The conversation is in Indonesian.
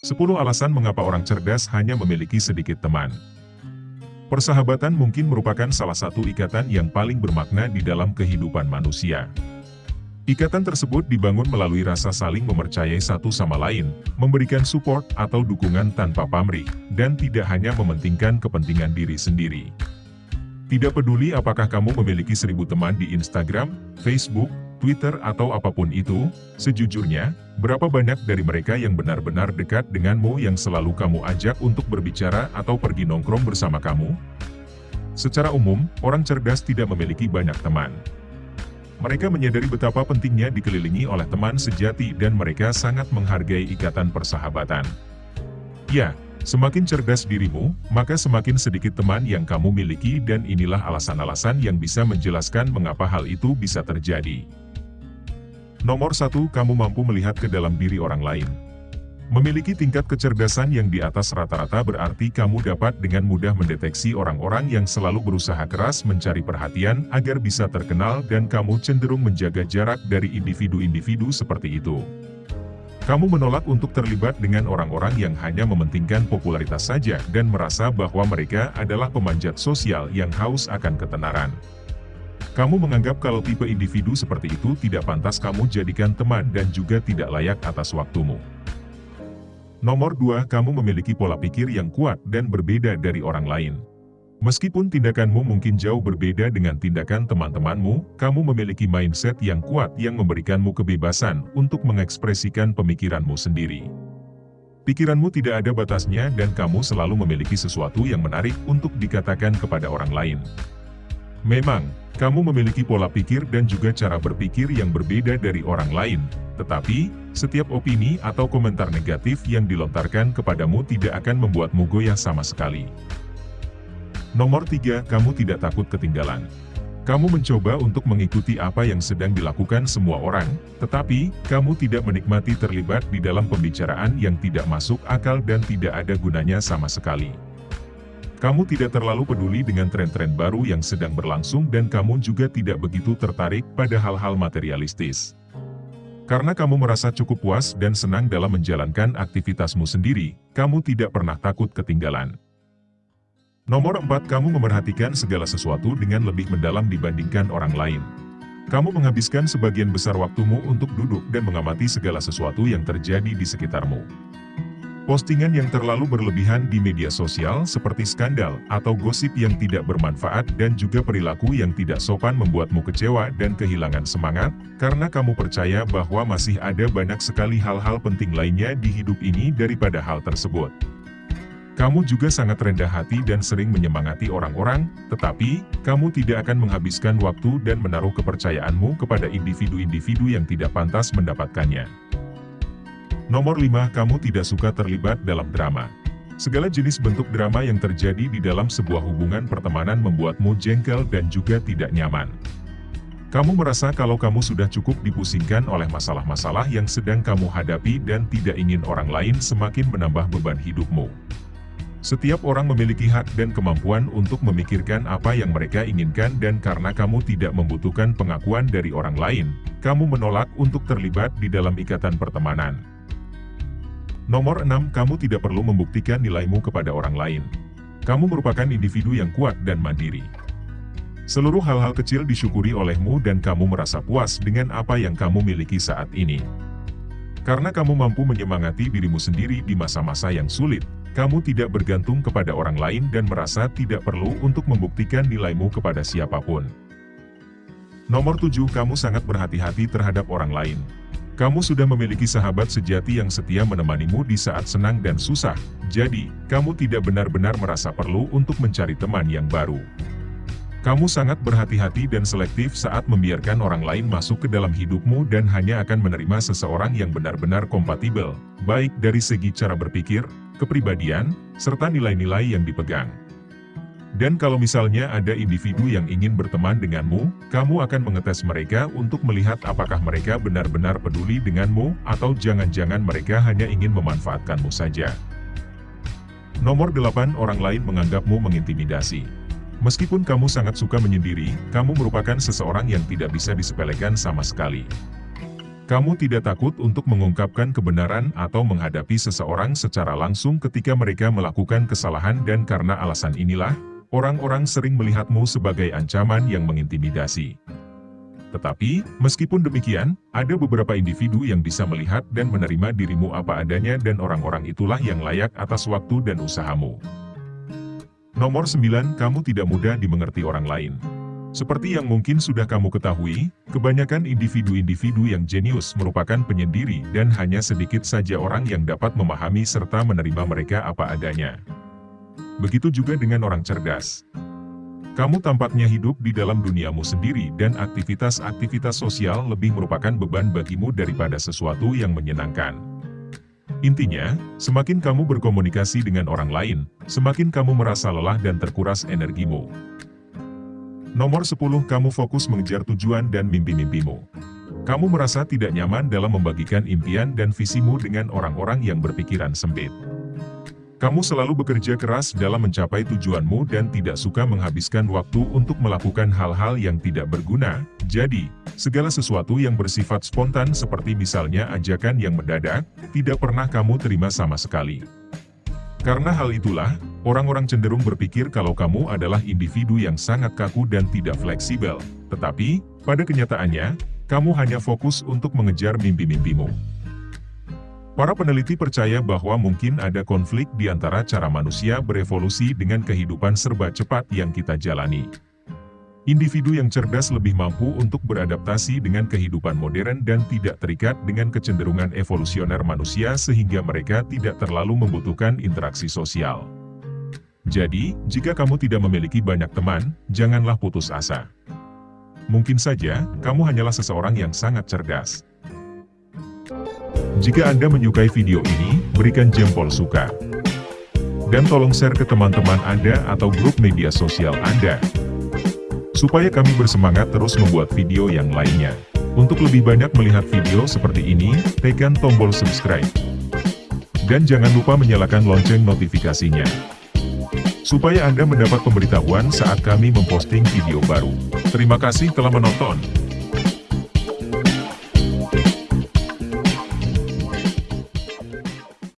10 alasan mengapa orang cerdas hanya memiliki sedikit teman. Persahabatan mungkin merupakan salah satu ikatan yang paling bermakna di dalam kehidupan manusia. Ikatan tersebut dibangun melalui rasa saling mempercayai satu sama lain, memberikan support atau dukungan tanpa pamrih, dan tidak hanya mementingkan kepentingan diri sendiri. Tidak peduli apakah kamu memiliki seribu teman di Instagram, Facebook, Twitter atau apa pun itu, sejujurnya, berapa banyak dari mereka yang benar-benar dekat denganmu yang selalu kamu ajak untuk berbicara atau pergi nongkrong bersama kamu? Secara umum, orang cerdas tidak memiliki banyak teman. Mereka menyadari betapa pentingnya dikelilingi oleh teman sejati dan mereka sangat menghargai ikatan persahabatan. Ya, Semakin cerdas dirimu, maka semakin sedikit teman yang kamu miliki dan inilah alasan-alasan yang bisa menjelaskan mengapa hal itu bisa terjadi. Nomor satu, kamu mampu melihat ke dalam diri orang lain. Memiliki tingkat kecerdasan yang di atas rata-rata berarti kamu dapat dengan mudah mendeteksi orang-orang yang selalu berusaha keras mencari perhatian agar bisa terkenal dan kamu cenderung menjaga jarak dari individu-individu seperti itu. Kamu menolak untuk terlibat dengan orang-orang yang hanya mementingkan popularitas saja dan merasa bahwa mereka adalah pemanjat sosial yang haus akan ketenaran. Kamu menganggap kalau tipe individu seperti itu tidak pantas kamu jadikan teman dan juga tidak layak atas waktumu. Nomor 2, kamu memiliki pola pikir yang kuat dan berbeda dari orang lain. Meskipun tindakanmu mungkin jauh berbeda dengan tindakan teman-temanmu, kamu memiliki mindset yang kuat yang memberikanmu kebebasan untuk mengekspresikan pemikiranmu sendiri. Pikiranmu tidak ada batasnya dan kamu selalu memiliki sesuatu yang menarik untuk dikatakan kepada orang lain. Memang, kamu memiliki pola pikir dan juga cara berpikir yang berbeda dari orang lain, tetapi, setiap opini atau komentar negatif yang dilontarkan kepadamu tidak akan membuatmu goyah sama sekali. Nomor 3, kamu tidak takut ketinggalan. Kamu mencoba untuk mengikuti apa yang sedang dilakukan semua orang, tetapi, kamu tidak menikmati terlibat di dalam pembicaraan yang tidak masuk akal dan tidak ada gunanya sama sekali. Kamu tidak terlalu peduli dengan tren-tren baru yang sedang berlangsung dan kamu juga tidak begitu tertarik pada hal-hal materialistis. Karena kamu merasa cukup puas dan senang dalam menjalankan aktivitasmu sendiri, kamu tidak pernah takut ketinggalan. Nomor 4 kamu memerhatikan segala sesuatu dengan lebih mendalam dibandingkan orang lain. Kamu menghabiskan sebagian besar waktumu untuk duduk dan mengamati segala sesuatu yang terjadi di sekitarmu. Postingan yang terlalu berlebihan di media sosial seperti skandal atau gosip yang tidak bermanfaat dan juga perilaku yang tidak sopan membuatmu kecewa dan kehilangan semangat, karena kamu percaya bahwa masih ada banyak sekali hal-hal penting lainnya di hidup ini daripada hal tersebut. Kamu juga sangat rendah hati dan sering menyemangati orang-orang, tetapi, kamu tidak akan menghabiskan waktu dan menaruh kepercayaanmu kepada individu-individu yang tidak pantas mendapatkannya. Nomor 5. Kamu tidak suka terlibat dalam drama. Segala jenis bentuk drama yang terjadi di dalam sebuah hubungan pertemanan membuatmu jengkel dan juga tidak nyaman. Kamu merasa kalau kamu sudah cukup dipusingkan oleh masalah-masalah yang sedang kamu hadapi dan tidak ingin orang lain semakin menambah beban hidupmu. Setiap orang memiliki hak dan kemampuan untuk memikirkan apa yang mereka inginkan dan karena kamu tidak membutuhkan pengakuan dari orang lain, kamu menolak untuk terlibat di dalam ikatan pertemanan. Nomor 6. Kamu tidak perlu membuktikan nilaimu kepada orang lain. Kamu merupakan individu yang kuat dan mandiri. Seluruh hal-hal kecil disyukuri olehmu dan kamu merasa puas dengan apa yang kamu miliki saat ini. Karena kamu mampu menyemangati dirimu sendiri di masa-masa yang sulit, kamu tidak bergantung kepada orang lain dan merasa tidak perlu untuk membuktikan nilaimu kepada siapa pun. Nomor 7. Kamu sangat berhati-hati terhadap orang lain. Kamu sudah memiliki sahabat sejati yang setia menemanimu di saat senang dan susah, jadi, kamu tidak benar-benar merasa perlu untuk mencari teman yang baru. Kamu sangat berhati-hati dan selektif saat membiarkan orang lain masuk ke dalam hidupmu dan hanya akan menerima seseorang yang benar-benar kompatibel, baik dari segi cara berpikir, kepribadian, serta nilai-nilai yang dipegang. Dan kalau misalnya ada individu yang ingin berteman denganmu, kamu akan mengetes mereka untuk melihat apakah mereka benar-benar peduli denganmu, atau jangan-jangan mereka hanya ingin memanfaatkanmu saja. Nomor 8 orang lain menganggapmu mengintimidasi. Meskipun kamu sangat suka menyendiri, kamu merupakan seseorang yang tidak bisa disepelekan sama sekali. Kamu tidak takut untuk mengungkapkan kebenaran atau menghadapi seseorang secara langsung ketika mereka melakukan kesalahan dan karena alasan inilah, orang-orang sering melihatmu sebagai ancaman yang mengintimidasi. Tetapi, meskipun demikian, ada beberapa individu yang bisa melihat dan menerima dirimu apa adanya dan orang-orang itulah yang layak atas waktu dan usahamu. Nomor 9. Kamu tidak mudah dimengerti orang lain. Seperti yang mungkin sudah kamu ketahui, kebanyakan individu-individu yang jenius merupakan penyendiri dan hanya sedikit saja orang yang dapat memahami serta menerima mereka apa adanya. Begitu juga dengan orang cerdas. Kamu tampaknya hidup di dalam duniamu sendiri dan aktivitas-aktivitas sosial lebih merupakan beban bagimu daripada sesuatu yang menyenangkan. Intinya, semakin kamu berkomunikasi dengan orang lain, semakin kamu merasa lelah dan terkuras energimu. Nomor 10 kamu fokus mengejar tujuan dan mimpi-mimpimu. Kamu merasa tidak nyaman dalam membagikan impian dan visimu dengan orang-orang yang berpikiran sempit. Kamu selalu bekerja keras dalam mencapai tujuanmu dan tidak suka menghabiskan waktu untuk melakukan hal-hal yang tidak berguna, jadi, segala sesuatu yang bersifat spontan seperti misalnya ajakan yang mendadak, tidak pernah kamu terima sama sekali. Karena hal itulah, orang-orang cenderung berpikir kalau kamu adalah individu yang sangat kaku dan tidak fleksibel. Tetapi, pada kenyataannya, kamu hanya fokus untuk mengejar mimpi-mimpimu. Para peneliti percaya bahwa mungkin ada konflik di antara cara manusia berevolusi dengan kehidupan serba cepat yang kita jalani. Individu yang cerdas lebih mampu untuk beradaptasi dengan kehidupan modern dan tidak terikat dengan kecenderungan evolusioner manusia sehingga mereka tidak terlalu membutuhkan interaksi sosial. Jadi, jika kamu tidak memiliki banyak teman, janganlah putus asa. Mungkin saja, kamu hanyalah seseorang yang sangat cerdas. Jika Anda menyukai video ini, berikan jempol suka. Dan tolong share ke teman-teman Anda atau grup media sosial Anda. Supaya kami bersemangat terus membuat video yang lainnya. Untuk lebih banyak melihat video seperti ini, tekan tombol subscribe. Dan jangan lupa menyalakan lonceng notifikasinya. Supaya Anda mendapat pemberitahuan saat kami memposting video baru. Terima kasih telah menonton.